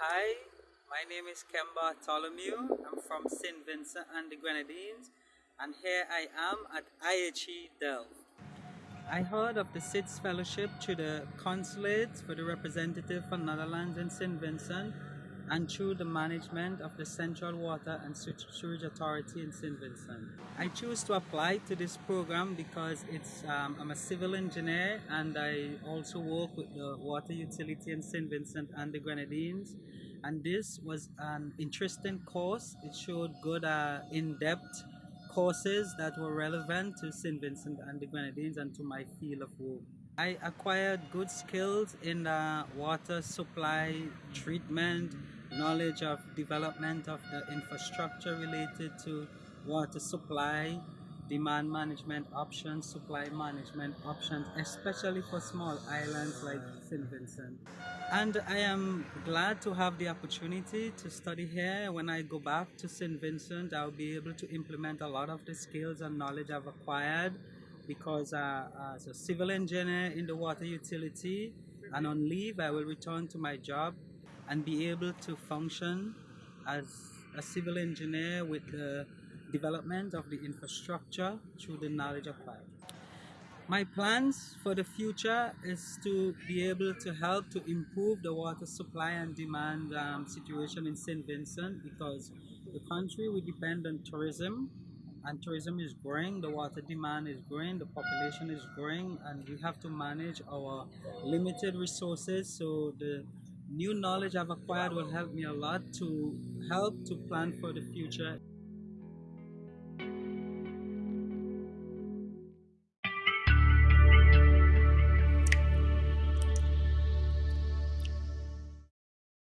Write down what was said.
Hi, my name is Kemba Bartholomew. I'm from St. Vincent and the Grenadines, and here I am at IHE Delft. I heard of the SIDS Fellowship through the consulate for the representative for Netherlands in St. Vincent and through the management of the Central Water and Sewage Authority in St. Vincent. I choose to apply to this program because it's um, I'm a civil engineer and I also work with the water utility in St. Vincent and the Grenadines and this was an interesting course. It showed good uh, in-depth courses that were relevant to St. Vincent and the Grenadines and to my field of work. I acquired good skills in uh, water supply treatment, knowledge of development of the infrastructure related to water supply, demand management options, supply management options, especially for small islands like St. Vincent. And I am glad to have the opportunity to study here. When I go back to St. Vincent, I'll be able to implement a lot of the skills and knowledge I've acquired because uh, as a civil engineer in the water utility and on leave, I will return to my job and be able to function as a civil engineer with the development of the infrastructure through the knowledge acquired. My plans for the future is to be able to help to improve the water supply and demand um, situation in St. Vincent because the country we depend on tourism and tourism is growing, the water demand is growing, the population is growing and we have to manage our limited resources so the new knowledge I've acquired will help me a lot to help to plan for the future.